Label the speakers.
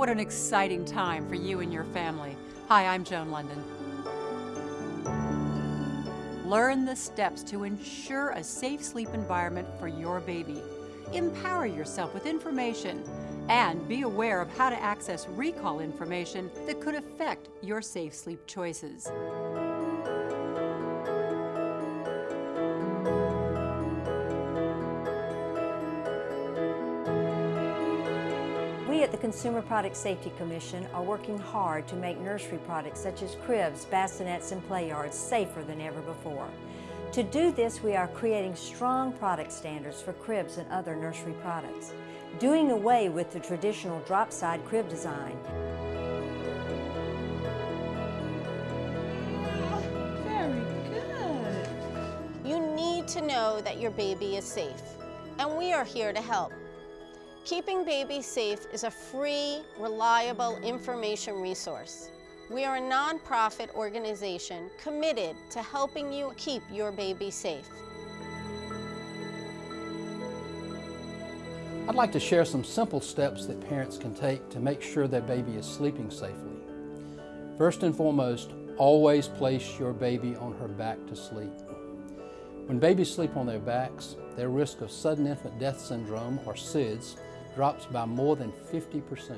Speaker 1: What an exciting time for you and your family. Hi, I'm Joan Lunden. Learn the steps to ensure a safe sleep environment for your baby. Empower yourself with information and be aware of how to access recall information that could affect your safe sleep choices.
Speaker 2: We at the Consumer Product Safety Commission are working hard to make nursery products such as cribs, bassinets, and play yards safer than ever before. To do this, we are creating strong product standards for cribs and other nursery products, doing away with the traditional drop-side crib design.
Speaker 3: Very good.
Speaker 4: You need to know that your baby is safe, and we are here to help. Keeping Babies Safe is a free, reliable information resource. We are a nonprofit organization committed to helping you keep your baby safe.
Speaker 5: I'd like to share some simple steps that parents can take to make sure their baby is sleeping safely. First and foremost, always place your baby on her back to sleep. When babies sleep on their backs, their risk of sudden infant death syndrome, or SIDS, drops by more than 50%.